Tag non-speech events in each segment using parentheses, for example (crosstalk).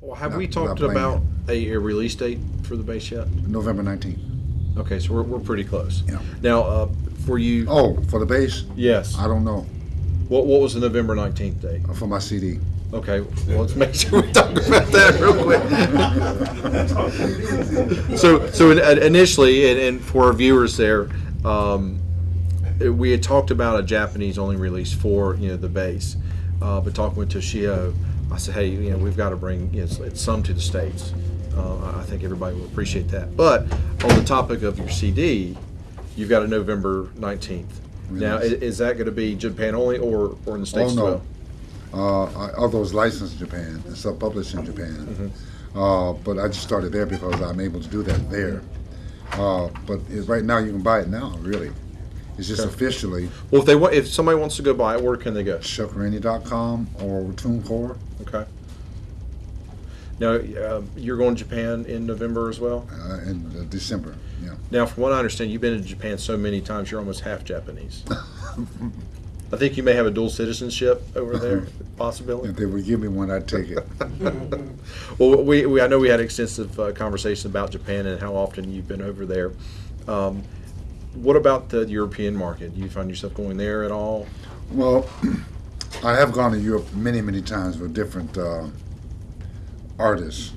Well, have Not- we talked about a, a release date for the bass yet? November 19th. Okay, so we're, we're pretty close. Yeah. Now, uh, for you, Oh, for the bass? yes. I don't know. What what was the November nineteenth date? Uh, For my CD. Okay, well, let's make sure we talk about that real quick. (laughs) so, so in- initially, and, and for our viewers there, um, we had talked about a Japanese only release for you know the bass, uh, but talking with Toshio, I said, hey, you know, we've got to bring you know, some to the states. Uh, I- think everybody will appreciate that. But on the topic of your CD, you've got a November nineteenth. Now, i- Release. is that going to be Japan only, or or in the states Oh, no. as well? Uh, although it's licensed in Japan, it's self-published in Japan. Uh, but I just started there because I'm able to do that there. Uh, but right now you can buy it now, really. It's just Okay. officially Well, if they want, if somebody wants to go buy it, where can they go? chuckrainey.com or TuneCore Okay. Now, uh, you're going to Japan in November as well. uh, in uh, December. Yeah. Now, from what I understand, you've been to Japan so many times, you're almost half Japanese. (laughs) I think you may have a dual citizenship over (laughs) there, possibility. If they would give me one, I'd take it. (laughs) Well, we, we I know we had extensive uh, conversation about Japan and how often you've been over there. Um, what about the European market? Do you find yourself going there at all? Well, (clears throat) I have gone to Europe many, many times with different uh, artists.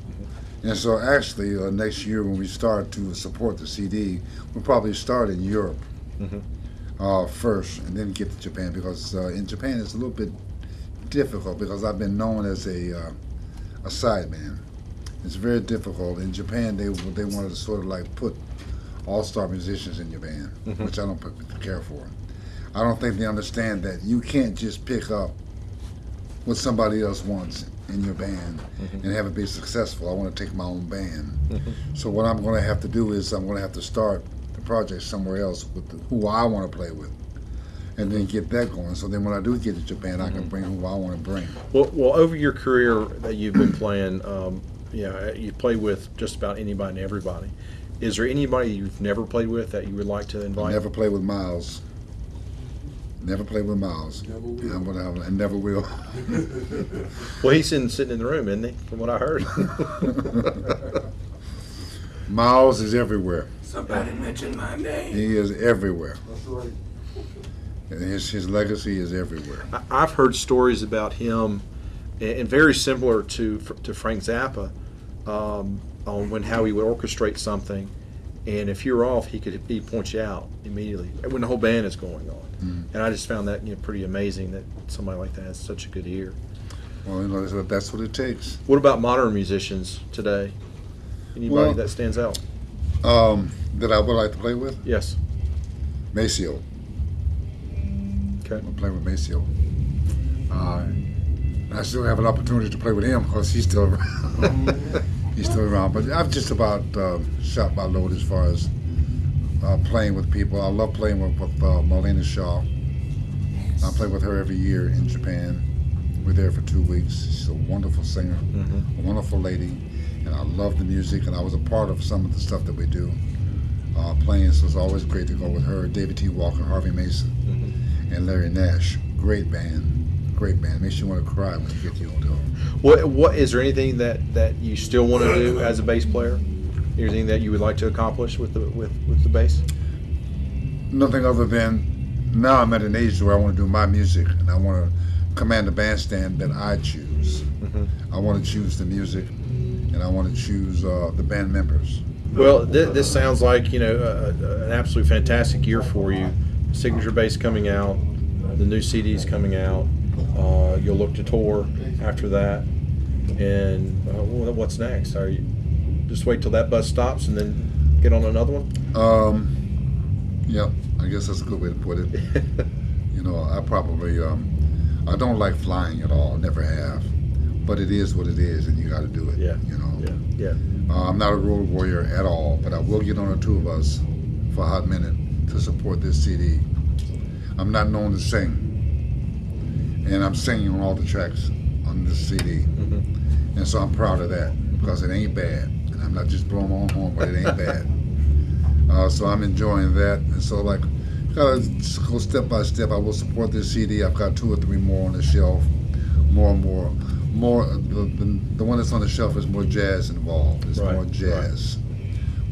And so actually, uh, next year when we start to support the CD, we'll probably start in Europe Mhm. uh, first and then get to Japan because uh, in Japan it's a little bit difficult because I've been known as a, uh, a sideman. It's very difficult. In Japan, they they wanted to sort of like put all-star musicians in your band, Mhm. which I don't care for. I don't think they understand that you can't just pick up what somebody else wants in your band Mhm. and have it be successful. I want to take my own band. Mhm. So what I'm going to have to do is I'm going to have to start the project somewhere else with the, who I want to play with, and then get that going. So then when I do get to Japan, I can bring who I want to bring. Well, well, over your career that you've been playing, um, you know, you play with just about anybody and everybody. Is there anybody you've never played with that you would like to invite? never play with Miles. Never play with Miles. Never will. And I'm gonna have, and never will. (laughs) Well, he's in, sitting in the room, isn't he? From what I heard. (laughs) Miles is everywhere. Somebody mentioned my name. He is everywhere. That's right. And his his legacy is everywhere. I- I've heard stories about him, and and very similar to to Frank Zappa, um, on when how he would orchestrate something, and if you're off, he could he point you out immediately when the whole band is going on. Mm. And I just found that you know pretty amazing that somebody like that has such a good ear. Well, you know, that's what- it takes. What about modern musicians today? Anybody Well- that stands out? Um, that I would like to play with Yes. Maceo. Okay. I'm playing with Maceo. Uh, I still have an opportunity to play with him because he's still around. (laughs) he's still around. But I've just about uh, shot my load as far as uh, playing with people. I love playing with, with uh, Marlena Shaw. I play with her every year in Japan. We're there for two weeks. She's a wonderful singer, Mhm. a wonderful lady, and I love the music. And I was a part of some of the stuff that we do uh, playing, so it's always great to go with her. David T. Walker, Harvey Mason Mhm. and Larry Nash. Great band, great band. Makes you want to cry when you get the old hotel. What what is there anything that that you still want to do as a bass player? Anything that you would like to accomplish with the with with the bass? Nothing other than now I'm at an age where I want to do my music and I want to command the bandstand that I choose. Mhm. I want to choose the music and I want to choose uh, the band members. Well, th- this sounds like you know a, an absolutely fantastic year for you. Signature bass coming out, the new CDs coming out. Uh, you'll look to tour after that, and uh, what's next? Are you just wait till that bus stops and then get on another one? Um, yep, I guess that's a good way to put it. (laughs) You know, I probably um, I don't like flying at all. Never have. But it is what it is, and you got to do it. Yeah. You know. yeah, yeah. Uh, I'm not a road warrior at all, but I will get on a tour bus for a hot minute to support this CD. I'm not known to sing, and I'm singing on all the tracks on this CD, Mhm. and so I'm proud of that because it ain't bad, and I'm not just blowing my own horn, but it ain't (laughs) bad. Uh, so I'm enjoying that, and so like, gotta go step by step. I will support this CD. I've got two or three more on the shelf, more and more, more the, the the one that's on the shelf is more jazz involved. It's Right, more jazz,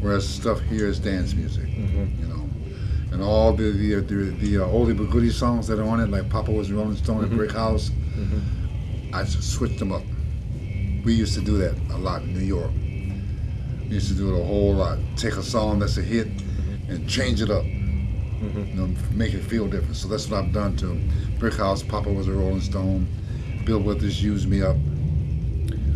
whereas stuff here is dance music. Mhm. You know, and all the the the, the uh, oldie but goodie songs that are on it, like Papa was a Rolling Stone and Mhm. Brick House, Mhm. I just switched them up. We used to do that a lot in New York. We used to do it a whole lot. Take a song that's a hit and change it up. Mhm. You know, make it feel different. So that's what I've done to Brick House. Papa was a Rolling Stone. Bill Withers used me up.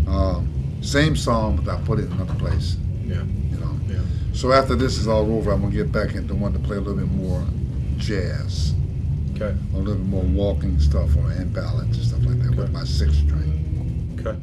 Um, same song, but I put it in another place. Yeah. You know. Yeah. So after this is all over, I'm gonna get back into wanting to play a little bit more jazz, Okay. a little bit more walking stuff, or and ballads and stuff like that Okay. with my six string. Okay.